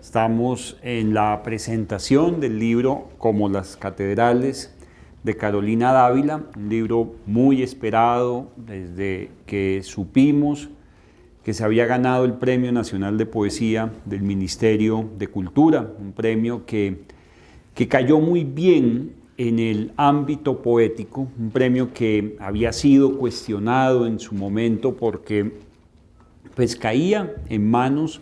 Estamos en la presentación del libro Como las catedrales de Carolina Dávila, un libro muy esperado desde que supimos que se había ganado el Premio Nacional de Poesía del Ministerio de Cultura, un premio que, que cayó muy bien en el ámbito poético, un premio que había sido cuestionado en su momento porque pues caía en manos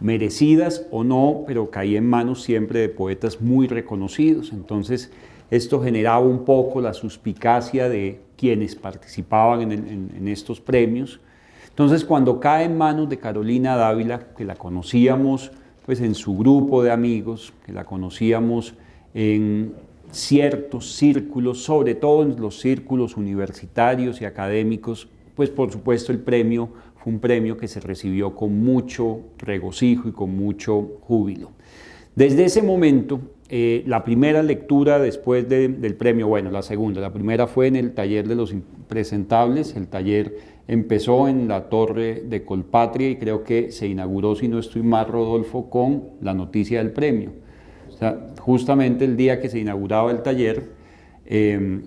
merecidas o no, pero caía en manos siempre de poetas muy reconocidos. Entonces, esto generaba un poco la suspicacia de quienes participaban en, estos premios. Entonces, cuando cae en manos de Carolina Dávila, que la conocíamos pues, en su grupo de amigos, que la conocíamos en ciertos círculos, sobre todo en los círculos universitarios y académicos, pues por supuesto el premio fue un premio que se recibió con mucho regocijo y con mucho júbilo. Desde ese momento, eh, la primera lectura después del premio, bueno, la segunda, la primera fue en el taller de los impresentables, el taller empezó en la torre de Colpatria y creo que se inauguró, si no estoy mal, Rodolfo, con la noticia del premio. O sea, justamente el día que se inauguraba el taller, Em,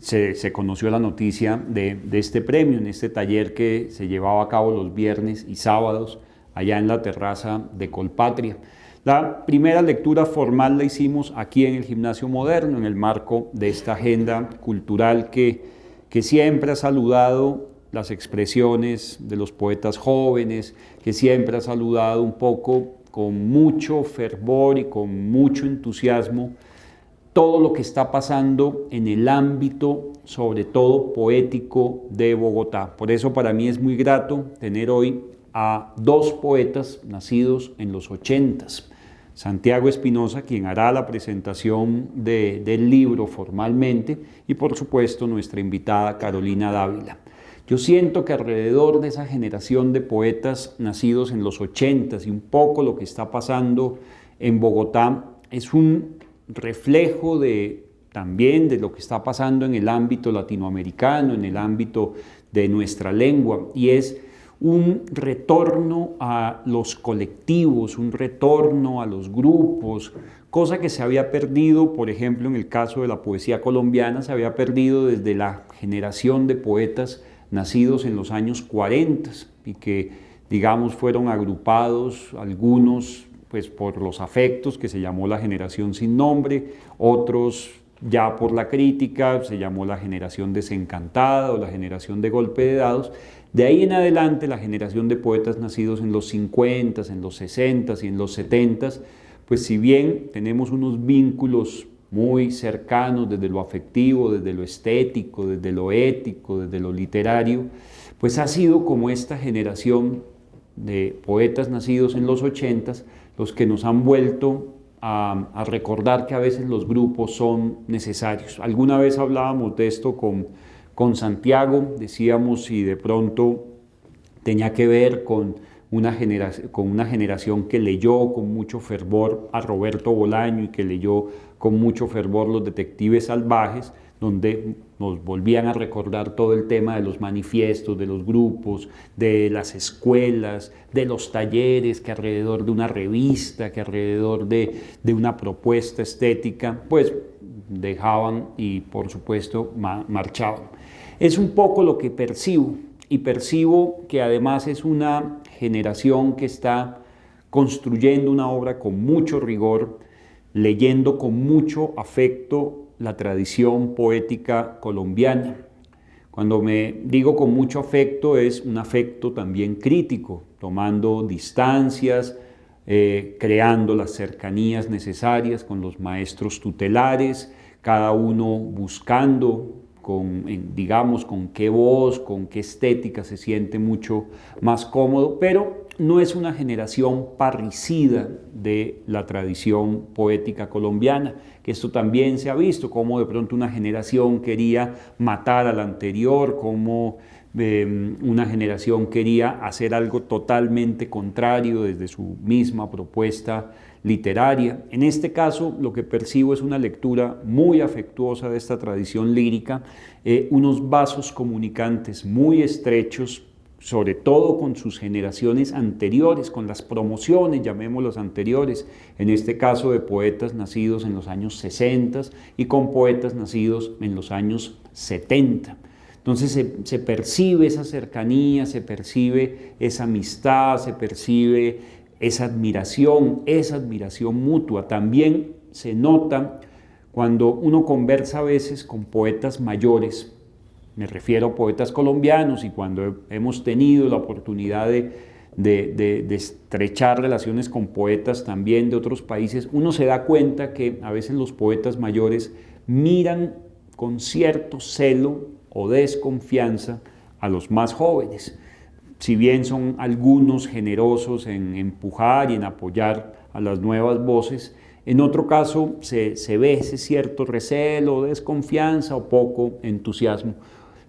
se, conoció la noticia de, este premio, en este taller que se llevaba a cabo los viernes y sábados allá en la terraza de Colpatria. La primera lectura formal la hicimos aquí en el Gimnasio Moderno, en el marco de esta agenda cultural que, que siempre ha saludado las expresiones de los poetas jóvenes, que siempre ha saludado un poco con mucho fervor y con mucho entusiasmo todo lo que está pasando en el ámbito, sobre todo poético, de Bogotá. Por eso para mí es muy grato tener hoy a dos poetas nacidos en los ochentas. Santiago Espinosa, quien hará la presentación del libro formalmente, y por supuesto nuestra invitada Carolina Dávila. Yo siento que alrededor de esa generación de poetas nacidos en los ochentas y un poco lo que está pasando en Bogotá es un reflejo de, también de lo que está pasando en el ámbito latinoamericano, en el ámbito de nuestra lengua, y es un retorno a los colectivos, un retorno a los grupos, cosa que se había perdido, por ejemplo, en el caso de la poesía colombiana, se había perdido desde la generación de poetas nacidos en los años 40 y que, digamos, fueron agrupados algunos pues por los afectos, que se llamó la generación sin nombre, otros ya por la crítica, se llamó la generación desencantada o la generación de golpe de dados. De ahí en adelante, la generación de poetas nacidos en los 50, en los 60 y en los 70, pues si bien tenemos unos vínculos muy cercanos desde lo afectivo, desde lo estético, desde lo ético, desde lo literario, pues ha sido como esta generación de poetas nacidos en los 80 los que nos han vuelto a, recordar que a veces los grupos son necesarios. Alguna vez hablábamos de esto con, con Santiago, decíamos si de pronto tenía que ver con una, con una generación que leyó con mucho fervor a Roberto Bolaño y que leyó con mucho fervor Los Detectives Salvajes, donde nos volvían a recordar todo el tema de los manifiestos, de los grupos, de las escuelas, de los talleres, que alrededor de una revista, que alrededor de, una propuesta estética, pues dejaban y por supuesto marchaban. Es un poco lo que percibo y percibo que además es una generación que está construyendo una obra con mucho rigor, leyendo con mucho afecto la tradición poética colombiana. Cuando me digo con mucho afecto es un afecto también crítico, tomando distancias, eh, creando las cercanías necesarias con los maestros tutelares, cada uno buscando con, digamos, con qué voz, con qué estética se siente mucho más cómodo, pero no es una generación parricida de la tradición poética colombiana, que esto también se ha visto, como de pronto una generación quería matar a la anterior, como em, una generación quería hacer algo totalmente contrario desde su misma propuesta literaria. En este caso, lo que percibo es una lectura muy afectuosa de esta tradición lírica, eh, unos vasos comunicantes muy estrechos sobre todo con sus generaciones anteriores, con las promociones, llamémoslos anteriores, en este caso de poetas nacidos en los años 60 y con poetas nacidos en los años 70. Entonces se, percibe esa cercanía, se percibe esa amistad, se percibe esa admiración, esa admiración mutua. También se nota cuando uno conversa a veces con poetas mayores, me refiero a poetas colombianos y cuando hemos tenido la oportunidad de, estrechar relaciones con poetas también de otros países, uno se da cuenta que a veces los poetas mayores miran con cierto celo o desconfianza a los más jóvenes. Si bien son algunos generosos en empujar y en apoyar a las nuevas voces, en otro caso se, se ve ese cierto recelo, desconfianza o poco entusiasmo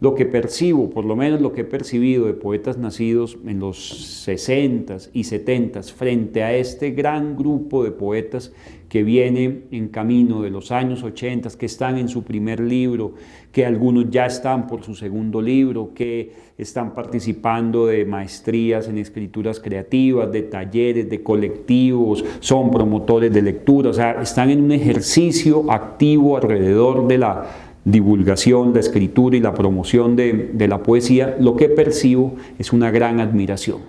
lo que percibo, por lo menos lo que he percibido de poetas nacidos en los 60 y 70 frente a este gran grupo de poetas que viene en camino de los años 80, que están en su primer libro, que algunos ya están por su segundo libro, que están participando de maestrías en escrituras creativas, de talleres, de colectivos, son promotores de lectura, o sea, están en un ejercicio activo alrededor de la divulgación, la escritura y la promoción de, la poesía, lo que percibo es una gran admiración.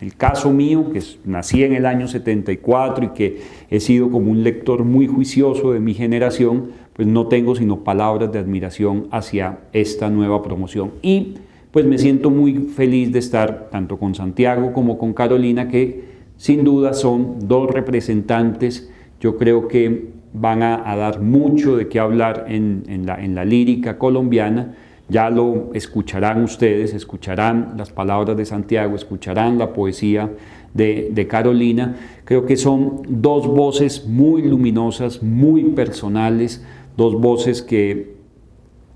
El caso mío, que nací en el año 74 y que he sido como un lector muy juicioso de mi generación, pues no tengo sino palabras de admiración hacia esta nueva promoción. Y pues me siento muy feliz de estar tanto con Santiago como con Carolina, que sin duda son dos representantes, yo creo que van a, dar mucho de qué hablar en, la, lírica colombiana, ya lo escucharán ustedes, escucharán las palabras de Santiago, escucharán la poesía de, de, Carolina. Creo que son dos voces muy luminosas, muy personales, dos voces que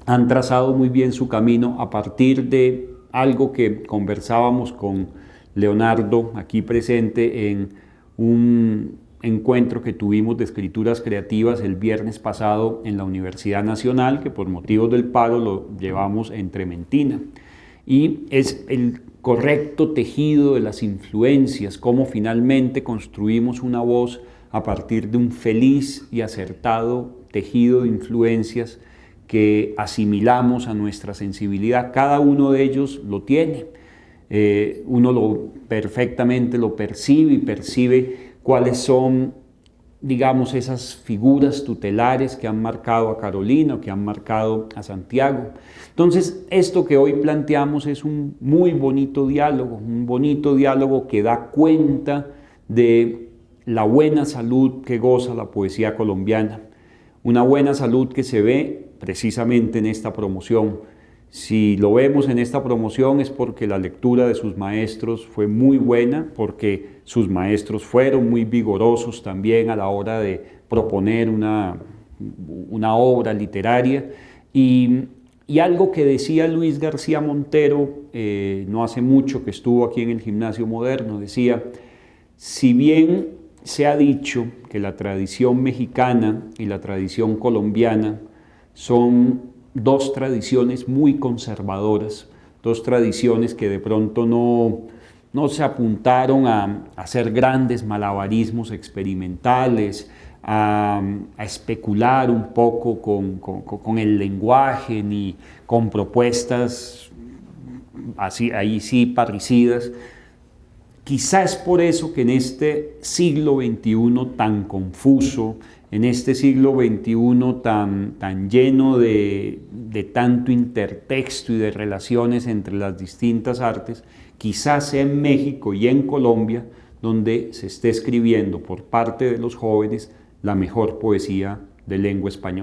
han trazado muy bien su camino a partir de algo que conversábamos con Leonardo aquí presente en un encuentro que tuvimos de escrituras creativas el viernes pasado en la Universidad Nacional, que por motivos del paro lo llevamos en Trementina. Y es el correcto tejido de las influencias, cómo finalmente construimos una voz a partir de un feliz y acertado tejido de influencias que asimilamos a nuestra sensibilidad. Cada uno de ellos lo tiene. Eh, uno lo perfectamente lo percibe y percibe cuáles son, digamos, esas figuras tutelares que han marcado a Carolina que han marcado a Santiago. Entonces, esto que hoy planteamos es un muy bonito diálogo, un bonito diálogo que da cuenta de la buena salud que goza la poesía colombiana, una buena salud que se ve precisamente en esta promoción, si lo vemos en esta promoción es porque la lectura de sus maestros fue muy buena, porque sus maestros fueron muy vigorosos también a la hora de proponer una, una obra literaria. Y, algo que decía Luis García Montero eh, no hace mucho que estuvo aquí en el Gimnasio Moderno, decía, si bien se ha dicho que la tradición mexicana y la tradición colombiana son dos tradiciones muy conservadoras, dos tradiciones que de pronto no, no se apuntaron a, hacer grandes malabarismos experimentales, a, especular un poco con, el lenguaje, ni con propuestas así, ahí sí parricidas. Quizá es por eso que en este siglo XXI tan confuso, en este siglo XXI tan, tan lleno de, de tanto intertexto y de relaciones entre las distintas artes, quizás sea en México y en Colombia donde se esté escribiendo por parte de los jóvenes la mejor poesía de lengua española.